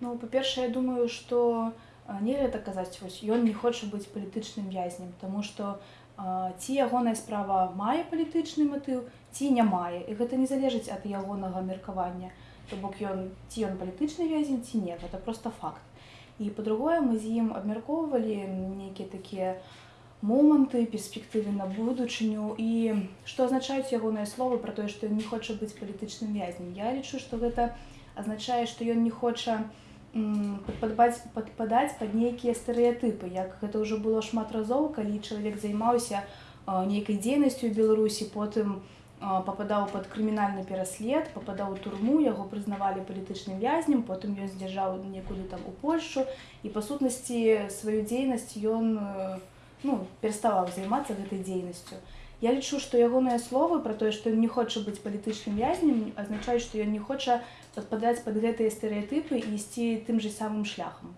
Ну па-першае, я думаю, што не гэта казаць вось ён не хоча быць палітычным вязнем, Таму што ці ягоная справа мае палітычны матыў ці не мае і гэта не залежыць ад ягонага меркавання то бок ён ці ён палітычны вязень ці не гэта просто факт. І па-другое мы з ім абмяркоўвалі нейкія такія моманты перспектывы на будучыню і што азначаюць ягоныя словы пра тое што ён не хоча быць палітычным вязнем? Я лічу што гэта азначае што ён не хоча не падпадаць падпадаць пад нейкія стэеатыпы як гэта ўжо было шмат разоў калі чалавек займаўся нейкай дзейнасцю беларусі потым попадаў под крымінальны пераслед попадаў у турму яго прызнавалі палітычным вязнем потым ён здзяржаў некуды там у польшу і па сутнасці сваю дзейнасць ён ну пераставаў займацца гэтай дзейнасцю Я лічу, што ягоныя словы пра тое, што ён не хоча быць палітычным вязнем, азначаюць, што ён не хоча падпадаць пад гэтыя стэеатыпы і ісці тым же самым шляхам.